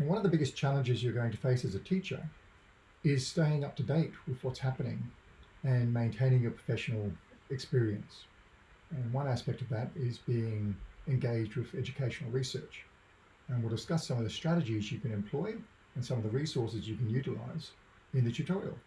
And one of the biggest challenges you're going to face as a teacher is staying up to date with what's happening and maintaining your professional experience. And one aspect of that is being engaged with educational research. And we'll discuss some of the strategies you can employ and some of the resources you can utilize in the tutorial.